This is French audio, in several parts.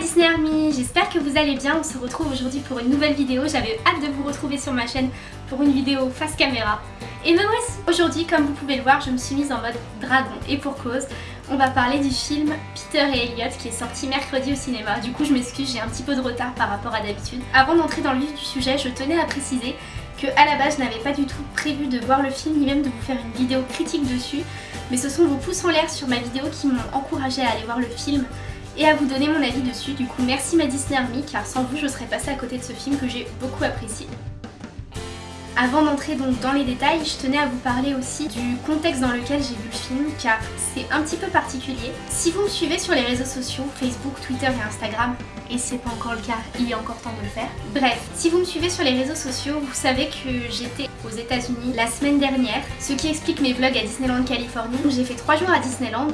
Disney Army, j'espère que vous allez bien, on se retrouve aujourd'hui pour une nouvelle vidéo, j'avais hâte de vous retrouver sur ma chaîne pour une vidéo face caméra. Et me voici Aujourd'hui, comme vous pouvez le voir, je me suis mise en mode dragon et pour cause, on va parler du film Peter et Elliot qui est sorti mercredi au cinéma. Du coup je m'excuse, j'ai un petit peu de retard par rapport à d'habitude. Avant d'entrer dans le vif du sujet, je tenais à préciser que à la base je n'avais pas du tout prévu de voir le film ni même de vous faire une vidéo critique dessus mais ce sont vos pouces en l'air sur ma vidéo qui m'ont encouragé à aller voir le film et à vous donner mon avis dessus. Du coup merci ma Disney Army car sans vous je serais passée à côté de ce film que j'ai beaucoup apprécié. Avant d'entrer donc dans les détails, je tenais à vous parler aussi du contexte dans lequel j'ai vu le film car c'est un petit peu particulier. Si vous me suivez sur les réseaux sociaux, Facebook, Twitter et Instagram, et c'est pas encore le cas, il est encore temps de le faire. Bref, si vous me suivez sur les réseaux sociaux, vous savez que j'étais aux états unis la semaine dernière, ce qui explique mes vlogs à Disneyland Californie. J'ai fait 3 jours à Disneyland,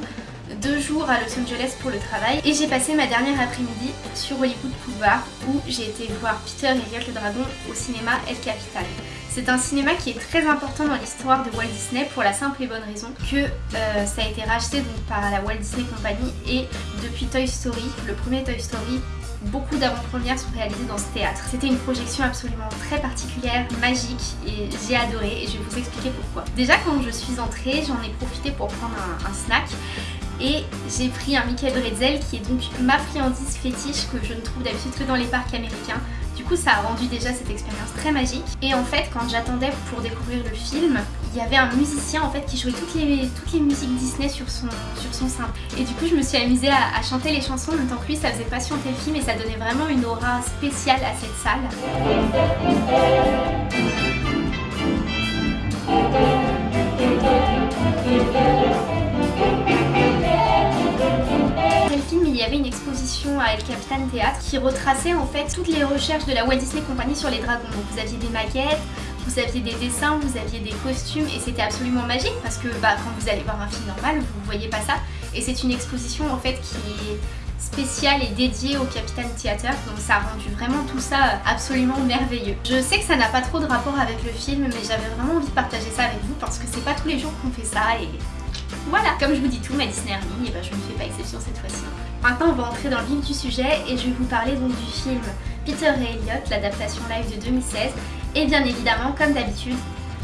deux jours à Los Angeles pour le travail et j'ai passé ma dernière après-midi sur Hollywood Boulevard où j'ai été voir Peter et Elliot le Dragon au cinéma El Capital. C'est un cinéma qui est très important dans l'histoire de Walt Disney pour la simple et bonne raison que euh, ça a été racheté par la Walt Disney Company et depuis Toy Story, le premier Toy Story, beaucoup d'avant-premières sont réalisées dans ce théâtre. C'était une projection absolument très particulière, magique et j'ai adoré et je vais vous expliquer pourquoi. Déjà quand je suis entrée, j'en ai profité pour prendre un, snack et j'ai pris un Mickey Bretzel qui est donc ma friandise fétiche que je ne trouve d'habitude que dans les parcs américains. Du coup ça a rendu déjà cette expérience très magique et en fait quand j'attendais pour découvrir le film il y avait un musicien en fait qui jouait toutes les, toutes les musiques Disney sur son, sur son sein. Et du coup je me suis amusée à, chanter les chansons en même temps que lui, ça faisait patienter le film et ça donnait vraiment une aura spéciale à cette salle. À El Capitan Théâtre qui retraçait en fait toutes les recherches de la Walt Disney Company sur les dragons. Donc vous aviez des maquettes, vous aviez des dessins, vous aviez des costumes et c'était absolument magique parce que bah, quand vous allez voir un film normal, vous voyez pas ça. Et c'est une exposition en fait qui est spéciale et dédiée au Capitaine Theater donc ça a rendu vraiment tout ça absolument merveilleux. Je sais que ça n'a pas trop de rapport avec le film mais j'avais vraiment envie de partager ça avec vous parce que c'est pas tous les jours qu'on fait ça et voilà Comme je vous dis tout, ma Disney Army, et ben je ne fais pas exception cette fois-ci. Maintenant on va entrer dans le vif du sujet et je vais vous parler donc du film Peter et Elliot, l'adaptation live de 2016 et bien évidemment, comme d'habitude,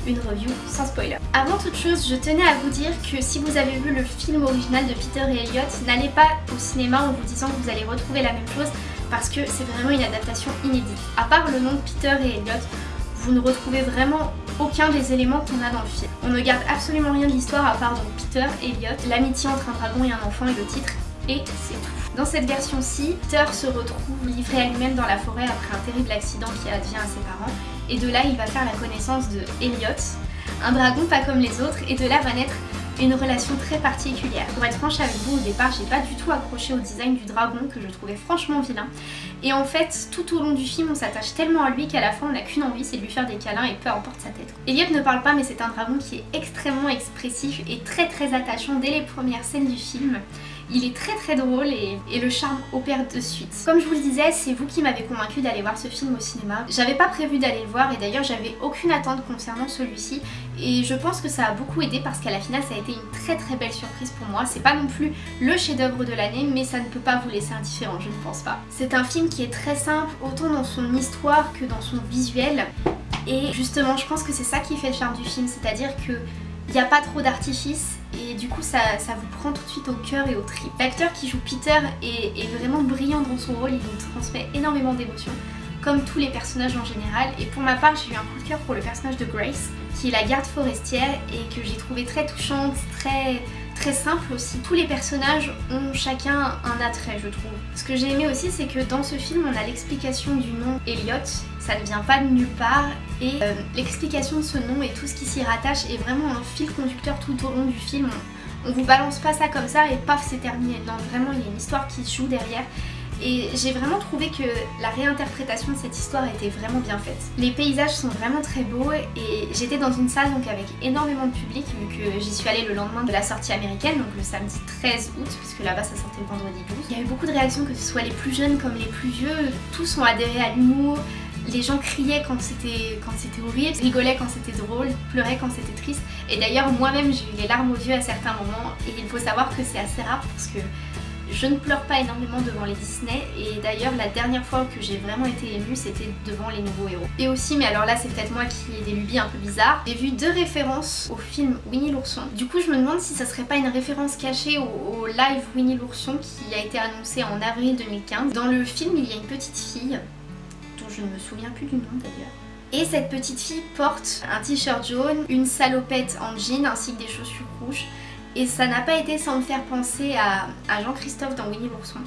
une review sans spoiler. Avant toute chose, je tenais à vous dire que si vous avez vu le film original de Peter et Elliot, n'allez pas au cinéma en vous disant que vous allez retrouver la même chose parce que c'est vraiment une adaptation inédite. À part le nom de Peter et Elliot, vous ne retrouvez vraiment aucun des éléments qu'on a dans le film. On ne garde absolument rien de l'histoire à part donc Peter et Elliot, l'amitié entre un dragon et un enfant et le titre, et c'est tout. Dans cette version-ci, Peter se retrouve livré à lui-même dans la forêt après un terrible accident qui advient à ses parents et de là il va faire la connaissance de Elliot, un dragon pas comme les autres et de là va naître une relation très particulière. Pour être franche avec vous, au départ, j'ai pas du tout accroché au design du dragon que je trouvais franchement vilain. Et en fait, tout au long du film, on s'attache tellement à lui qu'à la fin, on n'a qu'une envie, c'est de lui faire des câlins et peu importe sa tête. Elliot ne parle pas, mais c'est un dragon qui est extrêmement expressif et très très attachant dès les premières scènes du film. Il est très très drôle et, le charme opère de suite. Comme je vous le disais, c'est vous qui m'avez convaincu d'aller voir ce film au cinéma. J'avais pas prévu d'aller le voir et d'ailleurs j'avais aucune attente concernant celui-ci et je pense que ça a beaucoup aidé parce qu'à la finale ça a été une très très belle surprise pour moi. C'est pas non plus le chef d'œuvre de l'année mais ça ne peut pas vous laisser indifférent, je ne pense pas. C'est un film qui est très simple autant dans son histoire que dans son visuel et justement je pense que c'est ça qui fait le charme du film, c'est-à-dire que il n'y a pas trop d'artifice et du coup ça, vous prend tout de suite au cœur et au trip. L'acteur qui joue Peter est, est, vraiment brillant dans son rôle, il nous transmet énormément d'émotions comme tous les personnages en général et pour ma part j'ai eu un coup de cœur pour le personnage de Grace qui est la garde forestière et que j'ai trouvé très touchante, très très simple aussi. Tous les personnages ont chacun un attrait je trouve. Ce que j'ai aimé aussi c'est que dans ce film on a l'explication du nom Elliot, ça ne vient pas de nulle part et euh, l'explication de ce nom et tout ce qui s'y rattache est vraiment un fil conducteur tout au long du film. On, vous balance pas ça comme ça et paf c'est terminé. Non vraiment il y a une histoire qui joue derrière et j'ai vraiment trouvé que la réinterprétation de cette histoire était vraiment bien faite. Les paysages sont vraiment très beaux et j'étais dans une salle donc avec énormément de public vu que j'y suis allée le lendemain de la sortie américaine, donc le samedi 13 août, puisque là-bas ça sortait le vendredi 12. Il y a eu beaucoup de réactions, que ce soit les plus jeunes comme les plus vieux, tous ont adhéré à l'humour, les gens criaient quand c'était quand c'était horrible, rigolaient quand c'était drôle, pleuraient quand c'était triste. Et d'ailleurs moi-même j'ai eu les larmes aux yeux à certains moments et il faut savoir que c'est assez rare parce que Je ne pleure pas énormément devant les Disney et d'ailleurs la dernière fois que j'ai vraiment été émue c'était devant les nouveaux héros. Et aussi, mais alors là c'est peut-être moi qui ai des lubies un peu bizarres, j'ai vu deux références au film Winnie l'ourson. Du coup je me demande si ça serait pas une référence cachée au, au live Winnie l'ourson qui a été annoncé en avril 2015. Dans le film il y a une petite fille, dont je ne me souviens plus du nom d'ailleurs. Et cette petite fille porte un t-shirt jaune, une salopette en jean ainsi que des chaussures rouges. Et ça n'a pas été sans me faire penser à, Jean-Christophe dans Winnie l'ourson.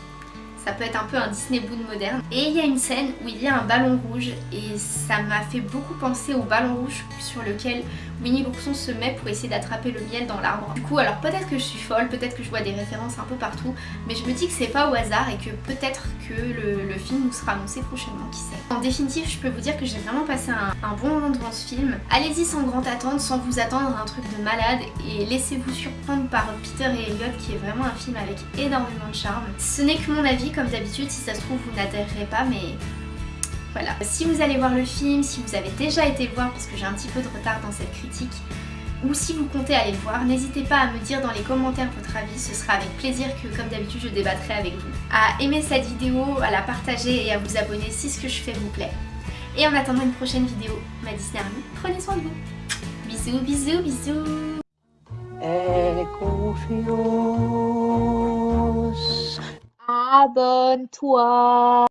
Ça peut être un peu un Disney Boon moderne. Et il y a une scène où il y a un ballon rouge et ça m'a fait beaucoup penser au ballon rouge sur lequel Winnie l'ourson se met pour essayer d'attraper le miel dans l'arbre. Du coup, alors peut-être que je suis folle, peut-être que je vois des références un peu partout, mais je me dis que c'est pas au hasard et que peut-être que le, film nous sera annoncé prochainement, qui sait. En définitive, je peux vous dire que j'ai vraiment passé un, un, bon moment devant ce film. Allez-y sans grande attente, sans vous attendre à un truc de malade et laissez-vous surprendre par Peter et Elliot qui est vraiment un film avec énormément de charme. Ce n'est que mon avis, comme d'habitude, si ça se trouve vous n'adhérerez pas, mais voilà. Si vous allez voir le film, si vous avez déjà été le voir parce que j'ai un petit peu de retard dans cette critique, ou si vous comptez aller le voir, n'hésitez pas à me dire dans les commentaires votre avis, ce sera avec plaisir que comme d'habitude je débattrai avec vous. À aimer cette vidéo, à la partager et à vous abonner si ce que je fais vous plaît. Et en attendant une prochaine vidéo, ma Disney Army, prenez soin de vous. Bisous, bisous, bisous Abenteuer.